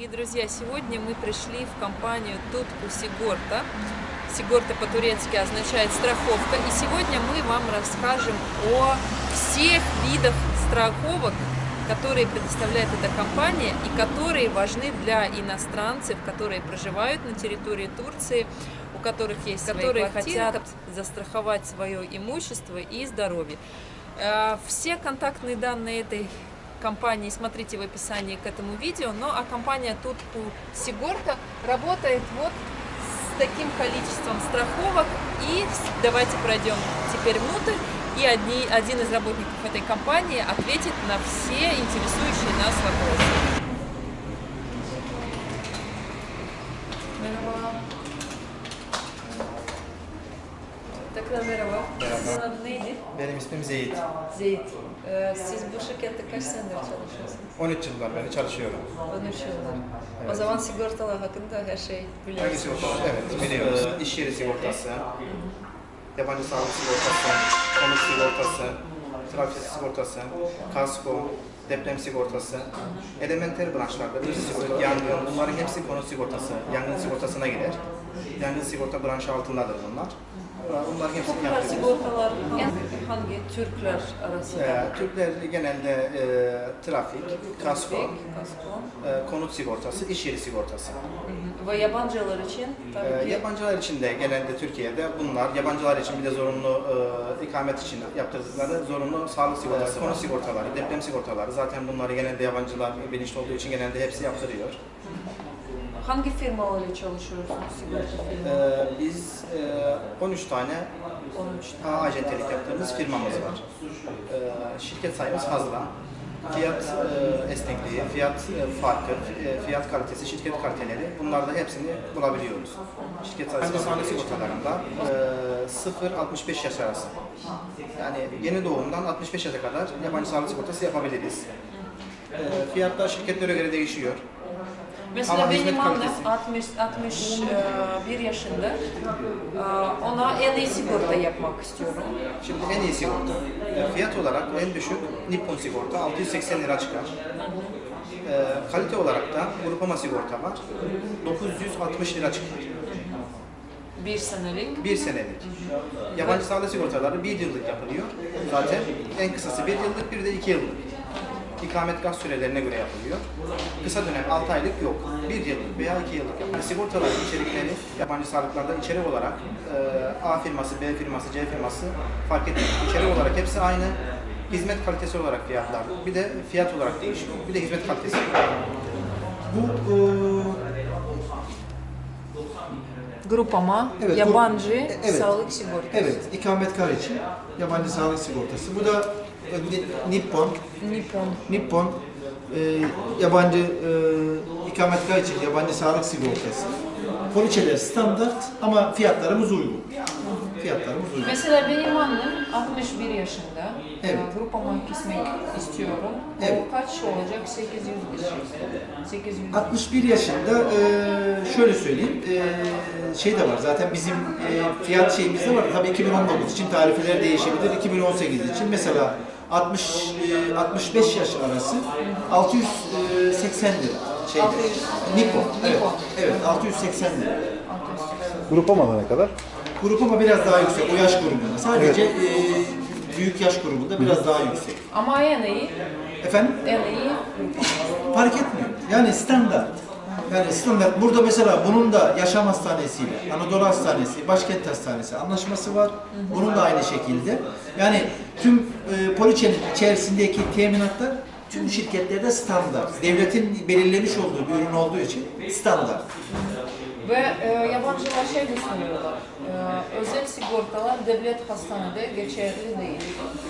Дорогие друзья, сегодня мы пришли в компанию Тутку Сигорта. Сигорта по-турецки означает страховка. И сегодня мы вам расскажем о всех видах страховок, которые предоставляет эта компания и которые важны для иностранцев, которые проживают на территории Турции, у которых есть свои которые квартиры, хотят застраховать свое имущество и здоровье. Э, Все контактные данные этой компании смотрите в описании к этому видео. Ну а компания Тутку Сигорта работает вот с таким количеством страховок. И давайте пройдем теперь внутрь. И одни, один из работников этой компании ответит на все интересующие нас вопросы. Merhaba. Tekrar merhaba. Benim ismim Zeyit. Zeyt. Ee, siz bu şirkette kaç senedir çalışıyorsunuz? 13 yıldan beri çalışıyorum. 13 yıldır. O zaman sigortalar hakkında her şey Hangi biliyorsunuz. sigorta? Evet, biliyoruz. Ee, iş yeri sigortası, yabancı sağlık sigortası, konut sigortası, trafik sigortası, kasko, deprem sigortası, elementer branşlarda bir sigorta, yangın, bunların hepsi konut sigortası, yangın sigortasına girer. Yangın sigorta branşı altındadır bunlar. Hepsini yapıyoruz. sigortalar hangi Türkler arasında? Ee, Türkler genelde e, trafik, kasko, kasko. e, konut sigortası, iş yeri sigortası. Hı hı. Ve yabancılar için tabii Ee, ki yabancılar için de genelde Türkiye'de bunlar, yabancılar için bir de zorunlu e, ikamet için yaptırdıkları zorunlu sağlık sigortası, konu sigortaları, deprem sigortaları. Zaten bunları genelde yabancılar bilinçli olduğu için genelde hepsi yaptırıyor. Hangi firmalarla çalışıyorsunuz sigorta? Ee, biz e, 13 tane 13 A acentelik yaptığımız firmamız var. Ee, şirket sayımız fazla. Fiyat e, esnekliği, fiyat e, farkı, e, fiyat kalitesi, şirket kaliteleri bunlarda hepsini bulabiliyoruz. Şirket sayısı sağlık sigortalarında e, 0-65 yaş arası. Yani yeni doğumdan 65 yaşa kadar yabancı sağlık sigortası yapabiliriz. E, fiyatlar şirketlere göre değişiyor. Mesela Ama benim annem kalitesi. 60 61 yaşında. Ee, Ona en iyi sigorta yapmak istiyorum. Şimdi en iyi sigorta. E, Fiyat olarak en düşük Nippon sigorta 680 lira çıkar. E, kalite olarak da Grupama sigorta var. 960 lira çıkar. Bir senelik. Bir senelik. Yabancı sağlık sigortaları bir yıllık yapılıyor. Zaten en kısası bir yıllık, bir de iki yıllık. İkametgah sürelerine göre yapılıyor. Kısa dönem 6 aylık yok. Bir yıllık veya iki yıllık yapılıyor. Sigortaların içerikleri yabancı sağlıklarda içerik olarak e, A firması, B firması, C firması fark etmiyor. İçerik olarak hepsi aynı. Hizmet kalitesi olarak fiyatlar. Bir de fiyat olarak değişiyor. Bir de hizmet kalitesi. Bu e, Grupama, Evet, yabancı bu- evet. sağlık sigortası. evet ikametgah için yabancı sağlık sigortası. Bu da e, Nippon, Nippon. Nippon e, yabancı e, ikametgah için yabancı sağlık sigortası. Poliçeler standart ama fiyatlarımız uygun. Fiyatlarımız uygun. Mesela benim annem 61 yaşında. Evet. Grupama gitmek istiyorum. Evet. O kaç olacak? 800 lira. 800 61 yaşında e, şöyle söyleyeyim e, şey de var zaten bizim e, fiyat şeyimiz de var tabii 2019 için tarifeler değişebilir 2018 için mesela 60 e, 65 yaş arası 680 lira şeyde 600. Nippon evet, evet 680 lira Grupamada ne kadar? grup ama biraz daha yüksek o yaş grubunda sadece e, büyük yaş grubunda biraz daha yüksek Ama en iyi, efendim en iyi fark etmiyor. Yani standart. Yani standart. Burada mesela bunun da Yaşam Hastanesi'yle, Anadolu Hastanesi, Başkent Hastanesi anlaşması var. Bunun da aynı şekilde. Yani tüm e, poliçenin içerisindeki teminatlar tüm şirketlerde standart. Devletin belirlemiş olduğu bir ürün olduğu için standart. Ve e, yabancılar şey düşünüyorlar. E, özel sigortalar devlet hastanede geçerli değil.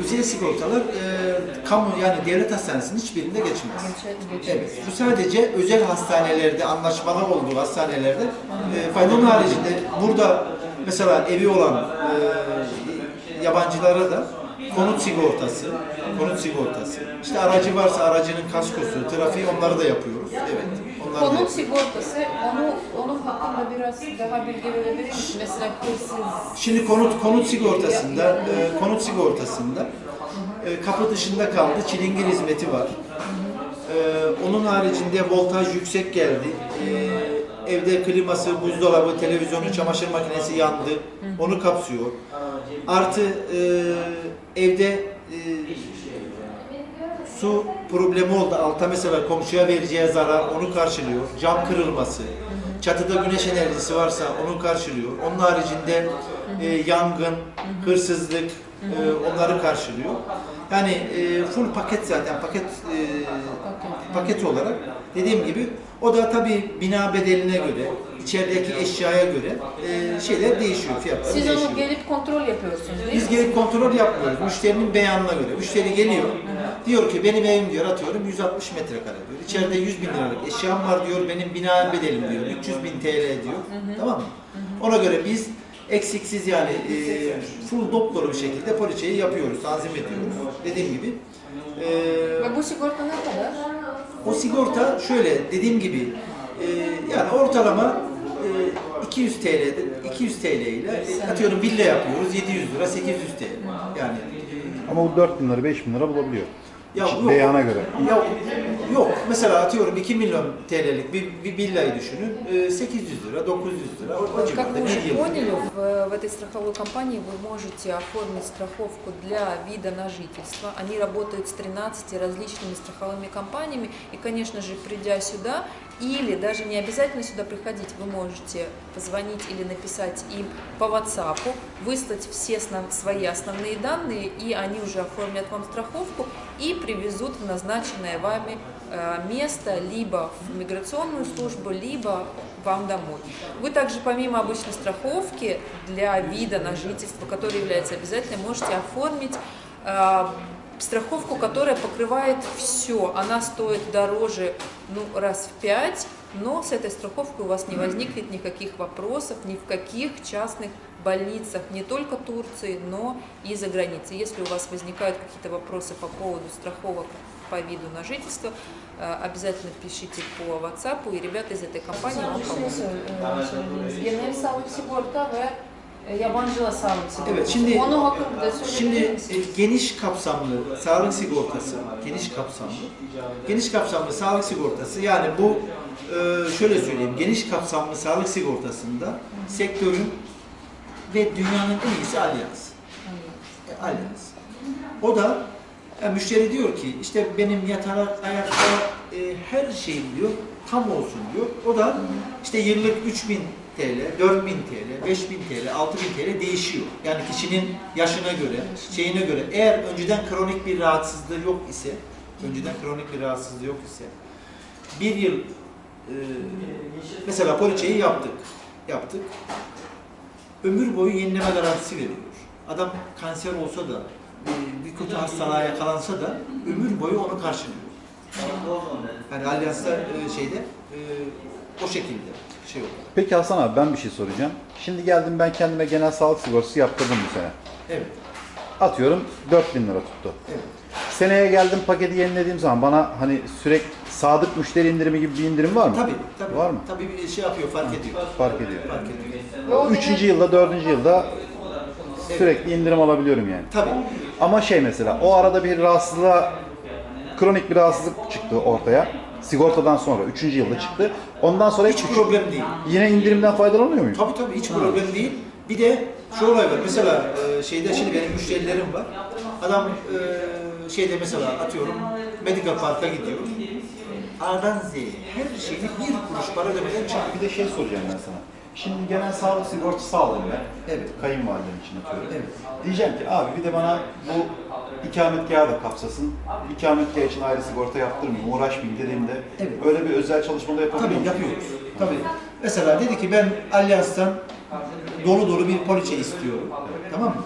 Özel sigortalar e, kamu yani devlet hastanesinin hiçbirinde geçmez. Geçer, geçer. Evet, bu sadece özel hastanelerde, anlaşmalar olduğu hastanelerde e, faydalı haricinde burada mesela evi olan e, yabancılara da konut sigortası, konut sigortası, işte aracı varsa aracının kaskosu, trafiği onları da yapıyoruz. Evet, Konut yapıyoruz. sigortası, onu, onun hakkında biraz daha bilgi verebilir misin? Mesela hırsız, Şimdi konut konut sigortasında, e, konut sigortasında e, kapı dışında kaldı, çilingir hizmeti var. Ee, onun haricinde voltaj yüksek geldi. Ee, evde kliması, buzdolabı, televizyonu, çamaşır makinesi yandı. Onu kapsıyor. Artı e, evde e, su problemi oldu. Alta mesela komşuya vereceği zarar onu karşılıyor. Cam kırılması. Çatıda güneş enerjisi varsa onu karşılıyor. Onun haricinde e, yangın, hırsızlık e, onları karşılıyor. Yani e, full paket zaten paket e, paket olarak dediğim gibi o da tabii bina bedeline göre, içerideki eşyaya göre e, şeyler değişiyor, fiyatlar Siz değişiyor. onu gelip kontrol yapıyorsunuz değil Biz mi? gelip kontrol yapmıyoruz. Müşterinin beyanına göre. Müşteri geliyor. Diyor ki benim evim diyor atıyorum 160 metrekare diyor. İçeride 100 bin liralık eşyam var diyor. Benim bina bedelim diyor. 300 bin TL diyor. Tamam mı? Ona göre biz eksiksiz yani e, full dop dolu bir şekilde poliçeyi yapıyoruz. Tanzim ediyoruz. Dediğim gibi. E, Ve bu sigorta ne kadar? o sigorta şöyle dediğim gibi e, yani ortalama e, 200 TL 200 TL ile e, atıyorum villa yapıyoruz 700 lira 800 TL. Yani e, Ama bu 4 bin lira, 5 bin lira bulabiliyor. Ya yok. Beyana göre. Ya yok. Mesela atıyorum 2 milyon TL'lik bir, bir villayı düşünün. e, 800 lira, 900 lira o, o Вот как civarda вы уже bir yıl. поняли, в, в этой страховой компании вы можете оформить страховку для вида на жительство. Они работают с 13 различными страховыми компаниями. И, конечно же, придя сюда, или даже не обязательно сюда приходить, вы можете позвонить или написать им по WhatsApp, выслать все основ- свои основные данные, и они уже оформят вам страховку и привезут в назначенное вами э, место либо в миграционную службу, либо вам домой. Вы также помимо обычной страховки для вида на жительство, которая является обязательной, можете оформить э, страховку, которая покрывает все. Она стоит дороже ну, раз в пять, но с этой страховкой у вас не возникнет никаких вопросов ни в каких частных больницах не только Турции, но и за границей. Если у вас возникают какие-то вопросы по поводу страховок по виду на жительство, э, обязательно пишите по WhatsApp, и rебята из этой компании вам помогут. E, yabancıla sağlık sigortası. Evet, şimdi- Onu hakkında Şimdi e, geniş kapsamlı sağlık sigortası, geniş kapsamlı, geniş kapsamlı sağlık sigortası yani bu e, şöyle söyleyeyim, geniş kapsamlı sağlık sigortasında sektörün ve dünyanın en iyisi Allianz. E, Allianz. O da e, müşteri diyor ki işte benim yatarak ayakta e, her şeyim diyor tam olsun diyor. O da işte yıllık 3000 TL, 4000 TL, 5000 TL, 6000 TL değişiyor. Yani kişinin yaşına göre, şeyine göre eğer önceden kronik bir rahatsızlığı yok ise, önceden kronik bir rahatsızlığı yok ise bir yıl e, mesela poliçeyi yaptık. Yaptık ömür boyu yenileme garantisi veriyor. Adam kanser olsa da, bir kötü hastalığa yakalansa da ömür boyu onu karşılıyor. Yani Allianz'da e, şeyde e, o şekilde şey oldu. Peki Hasan abi ben bir şey soracağım. Şimdi geldim ben kendime genel sağlık sigortası yaptırdım bu sene. Evet, Atıyorum 4 bin lira tuttu. evet. Seneye geldim paketi yenilediğim zaman bana hani sürekli sadık müşteri indirimi gibi bir indirim var mı? Tabii, tabii. Var mı? Tabii bir şey yapıyor, fark ediyor. Fark ediyor. Fark ediyor. Üçüncü yılda, dördüncü yılda sürekli indirim alabiliyorum yani. Tabii. Ama şey mesela o arada bir rahatsızlığa, kronik bir rahatsızlık çıktı ortaya. Sigortadan sonra, üçüncü yılda çıktı. Ondan sonra Hiç problem değil. Yine indirimden faydalanıyor muyum? Tabii tabii hiç problem değil. Bir de şu olay var. Mesela e, şeyde şimdi benim müşterilerim var. Adam e, şeyde mesela atıyorum Medical Park'a gidiyor. A'dan Z'ye her şeyi bir kuruş para ödemeden çıkıyor. Bir de şey soracağım ben sana. Şimdi genel sağlık sigortası aldım ben. Evet. Kayınvalidem için atıyorum. Evet. Diyeceğim ki abi bir de bana bu ikametgahı da kapsasın. İkametgah için ayrı sigorta yaptırmayayım, uğraşmayayım dediğimde Evet. öyle bir özel çalışmada yapabiliyor Tabii musun? yapıyoruz. Tabii. Mesela dedi ki ben Allianz'tan dolu dolu bir poliçe istiyorum. Tamam mı?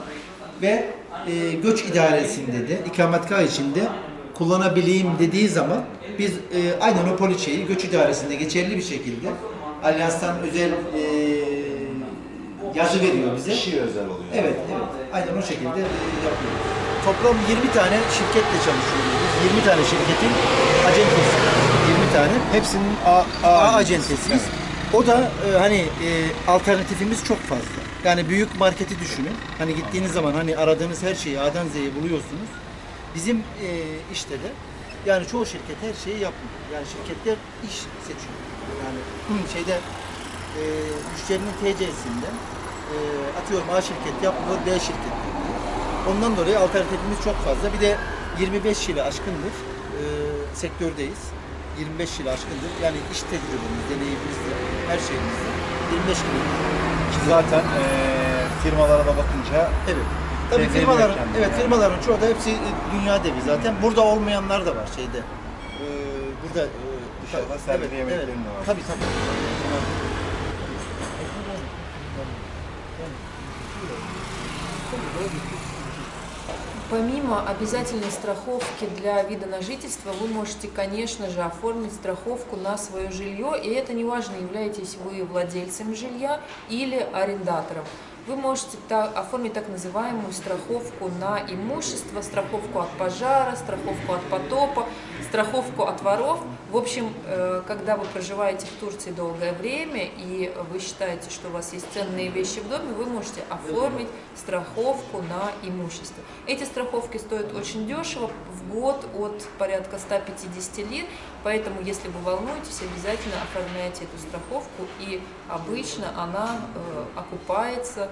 Ve e, göç idaresinde de ikametgah içinde kullanabileyim dediği zaman biz e, aynen o poliçeyi göç idaresinde geçerli bir şekilde Allianz'tan özel e, yazı veriyor bize. Kişiye özel oluyor. Evet, evet. Aynen o şekilde e, yapıyoruz. Toplam 20 tane şirketle çalışıyoruz. biz. 20 tane şirketin acentesi. 20 tane. Hepsinin A, A, A acentesiyiz. O da e, hani e, alternatifimiz çok fazla. Yani büyük marketi düşünün. Hani gittiğiniz zaman hani aradığınız her şeyi A'dan Z'ye buluyorsunuz. Bizim e, işte de Yani çoğu şirket her şeyi yapmıyor. Yani şirketler iş seçiyor. Yani şeyde e, müşterinin TC'sinde e, atıyorum A şirket yapmıyor, B şirket yapıyor. Ondan dolayı alternatifimiz çok fazla. Bir de 25 yılı aşkındır e, sektördeyiz. 25 yılı aşkındır. Yani iş tecrübemiz, deneyimimizde, her şeyimizde 25 yıl. Ki zaten eee, firmalara da bakınca Evet. Tabii firmaların, kendine evet yani. firmaların çoğu da hepsi e, dünya devi zaten. Burada olmayanlar da var şeyde. Ee, burada e, Dışarıda sergi yemeklerinin de var. Tabii tabii. Помимо обязательной страховки для вида на жительство, вы можете, конечно же, оформить страховку на свое жилье, и это не важно, являетесь вы владельцем жилья или арендатором. Вы можете оформить так называемую страховку на имущество, страховку от пожара, страховку от потопа, страховку от воров. В общем, э, когда вы проживаете в Турции долгое время и вы считаете, что у вас есть ценные вещи в доме, вы можете оформить страховку на имущество. Эти страховки стоят очень дешево, в год от порядка 150 лир, поэтому если вы волнуетесь, обязательно оформляйте эту страховку и обычно она э, окупается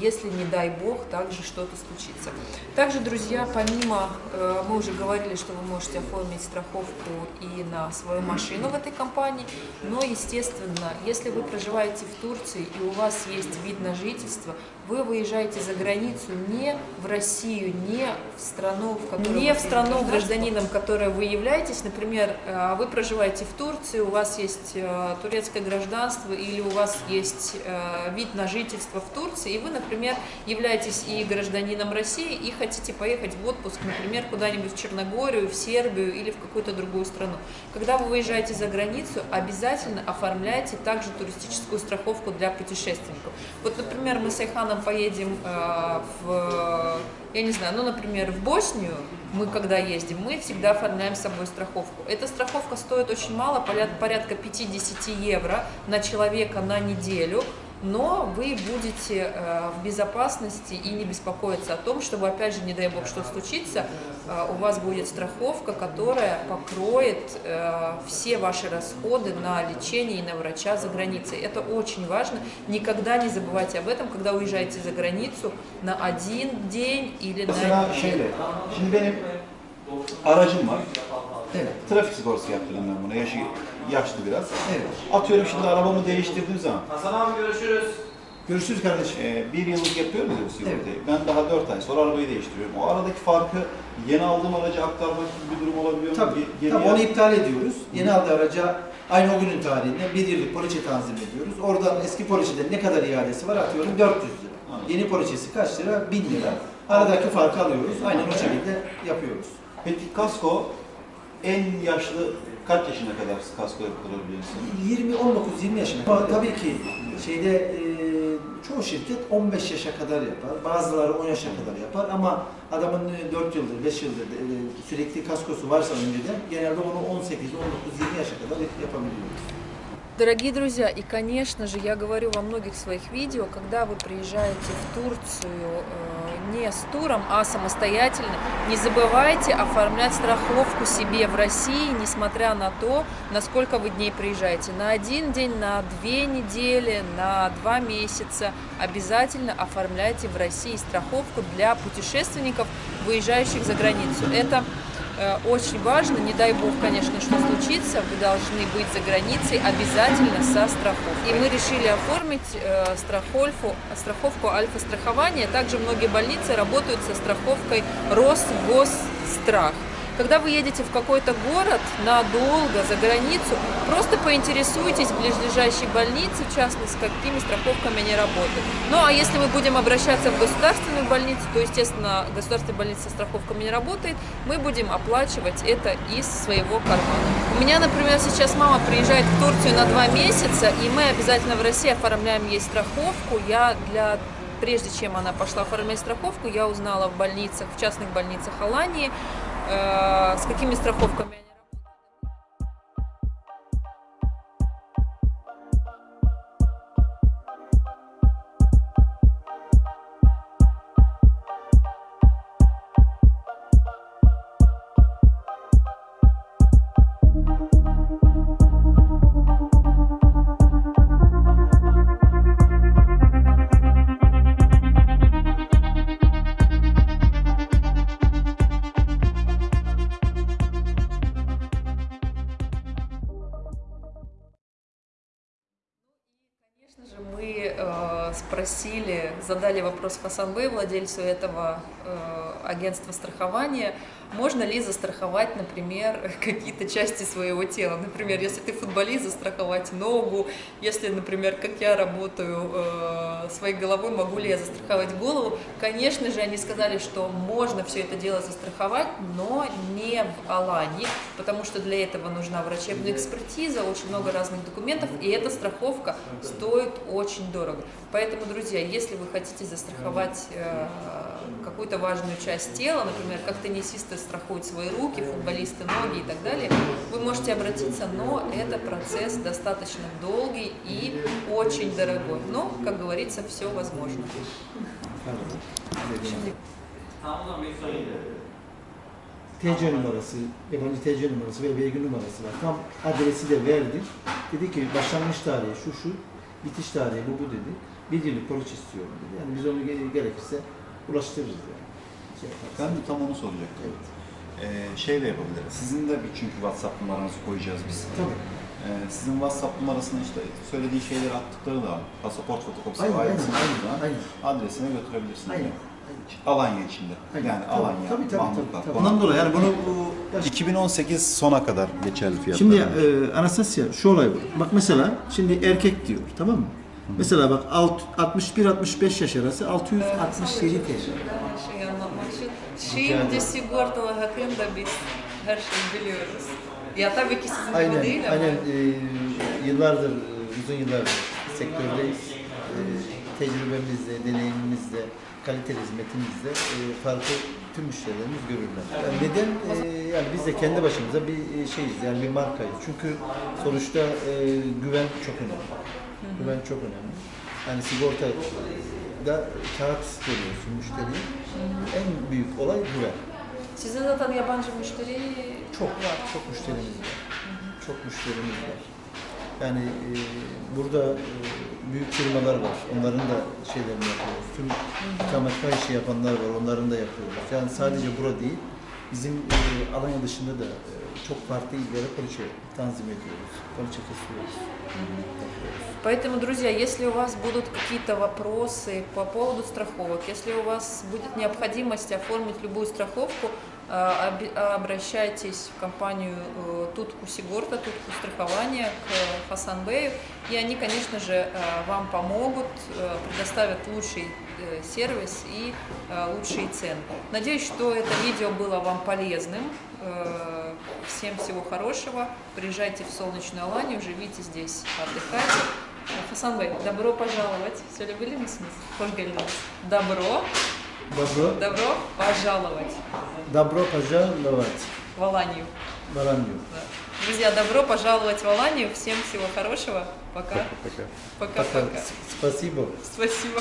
если, не дай бог, также что-то случится. Также, друзья, помимо, э, мы уже говорили, что вы можете оформить страховку и на свою машину в этой компании, но, естественно, если вы проживаете в Турции и у вас есть вид на жительство, вы выезжаете за границу не в Россию, не в страну, в которой не в страну гражданином, которой вы являетесь. Например, э, вы проживаете в Турции, у вас есть э, турецкое гражданство или у вас есть вид на жительство в Турции, и вы, например, являетесь и гражданином России и хотите поехать в отпуск, например, куда-нибудь в Черногорию, в Сербию или в какую-то другую страну. Когда вы выезжаете за границу, обязательно оформляйте также туристическую страховку для путешественников. Вот, например, мы с Айханом поедем э, в, я не знаю, ну, например, в Боснию, мы когда ездим, мы всегда оформляем с собой страховку. Эта страховка стоит очень мало, порядка 50 евро на человека на неделю, но вы будете э, в безопасности и не беспокоиться о том, чтобы, опять же, не дай бог, что случится, э, у вас будет страховка, которая покроет э, все ваши расходы на лечение и на врача за границей. Это очень важно. Никогда не забывайте об этом, когда уезжаете за границу на один день или на mesela şöyle, şimdi benim aracım var. Evet. Trafik sigortası yaptırdım ben buna. Yaşı yaşlı biraz. Evet. Atıyorum şimdi arabamı değiştirdiğim zaman Hasan abi görüşürüz. Görüşürüz kardeşim. e, bir yıllık yapıyorum ya bu sigortayı. Ben daha dört ay sonra arabayı değiştiriyorum. O aradaki farkı yeni aldığım aracı aktarmak gibi bir durum olabiliyor mu? Tabii. Ge- Tabii onu iptal ediyoruz. Yeni aldığı araca aynı o günün tarihinde bir yıllık poliçe tanzim ediyoruz. Oradan eski poliçeden ne kadar iadesi var atıyorum 400 lira. Anladım. Yeni poliçesi kaç lira? 1000 lira. Aradaki farkı alıyoruz. Aynen o şekilde yapıyoruz. Peki kasko en yaşlı kaç yaşına kadar kasko yaptırabiliyorsun? 20 19 20 yaşına. Ama tabii ki şeyde e, çoğu şirket 15 yaşa kadar yapar. Bazıları 10 yaşa kadar yapar ama adamın e, 4 yıldır, 5 yıldır e, sürekli kaskosu varsa önceden genelde onu 18, 19, 20 yaşa kadar yapabiliyoruz. Дорогие друзья, и, конечно же, я говорю во многих своих видео, когда вы приезжаете в Турцию э, не с туром, а самостоятельно, не забывайте оформлять страховку себе в России, несмотря на то, на сколько вы дней приезжаете. На один день, на две недели, на два месяца. Обязательно оформляйте в России страховку для путешественников, выезжающих за границу. Это очень важно, не дай бог, конечно, что случится, вы должны быть за границей обязательно со страховкой. И мы решили оформить э, страховку, страховку альфа-страхования. Также многие больницы работают со страховкой Росгосстрах. Когда вы едете в какой-то город надолго, за границу, просто поинтересуйтесь в ближайшей больнице, в частности, с какими страховками они работают. Ну а если мы будем обращаться в государственную больницу, то, естественно, государственная больница со страховками не работает, мы будем оплачивать это из своего кармана. У меня, например, сейчас мама приезжает в Турцию на два месяца, и мы обязательно в России оформляем ей страховку. Я для прежде чем она пошла оформлять страховку, я узнала в больницах, в частных больницах Алании, с какими страховками спросили, задали вопрос Хасан Бey, владельцу этого э, агентства страхования, можно ли застраховать, например, какие-то части своего тела. Например, если ты футболист, застраховать ногу. Если, например, как я работаю э, своей головой, могу ли я застраховать голову. Конечно же, они сказали, что можно все это дело застраховать, но не в Алании, потому что для этого нужна врачебная экспертиза, очень много разных документов, и эта страховка стоит очень дорого. Поэтому, друзья, если вы хотите застраховать э, какую-то важную часть тела, например, как теннисисты страхуют свои руки, футболисты ноги и так далее, вы можете обратиться, но это процесс достаточно долгий и очень дорогой. Но, как говорится, все возможно. TC numarası, yabancı TC numarası ve vergi numarası var. Tam adresi de verdi. Dedi ki başlangıç tarihi şu şu, bitiş tarihi bu bu dedi. Bir yıllık poliç istiyorum dedi. Yani biz onu ge- gerekirse ulaştırırız yani. Şey yaparız. Ben de tam onu soracaktım. Evet. Ee, şey de yapabiliriz. Sizin de bir çünkü WhatsApp numaranızı koyacağız biz. Tabii. Ee, sizin WhatsApp numarasını işte söylediği şeyleri attıkları da pasaport fotokopisi Aynen, ailesine aynen, aynen. adresine götürebilirsiniz. Aynen. Alanya içinde. Aynen. Yani Tabii, Alanya, tabii, tabii, Mahmutlar. tabii. Ondan dolayı yani bunu bu 2018 sona kadar geçerli fiyatlar. Şimdi e, Anastasya şu olay var. Bak mesela şimdi erkek diyor tamam mı? Mesela bak alt- 61-65 yaş arası 667 TL. şey anlatmak için. Şimdi sigortalı hakkında biz her şeyi biliyoruz. Ya tabii ki sizin gibi Aynen, değil ama. aynen. E, yıllardır, e, uzun yıllardır sektördeyiz. E, tecrübemizle, deneyimimizle, kaliteli hizmetimizle e, farkı tüm müşterilerimiz görürler. Yani neden? E, yani biz de kendi başımıza bir e, şeyiz, yani bir markayız. Çünkü sonuçta e, güven çok önemli. Güven çok önemli. Yani sigorta da kağıt veriyorsun müşteriye. En büyük olay güven. Sizin zaten yabancı müşteri Çok var, çok müşterimiz var. Çok müşterimiz var. Yani e, burada e, büyük firmalar var. Onların da şeylerini yapıyoruz. Tüm ikametgah işi yapanlar var. Onların da yapıyoruz. Yani sadece bura değil. Bizim e, Alanya dışında da e, çok farklı illere poliçe tanzim ediyoruz. Poliçe kesiyoruz. Поэтому, друзья, если у вас будут какие-то вопросы по поводу страховок, если у вас будет необходимость оформить любую страховку, э, обращайтесь в компанию э, Тутку Сигорта, Тутку страхования к Хасан Бею, и они, конечно же, э, вам помогут, предоставят лучший сервис и э, лучшие цены. Надеюсь, что это видео было вам полезным. Э, Всем всего хорошего. Приезжайте в солнечную Аланию, живите здесь, отдыхайте. Хасан Бey, добро пожаловать. Söyleyebilir misiniz? Hoş geldiniz. Добро, Dobro, добро пожаловать dobro pожаловать в Аланию. в Аланию. Да. Друзья, добро пожаловать в Аланию. Всем всего хорошего. Пока. Пока. Пока-пока. Спасибо. Спасибо.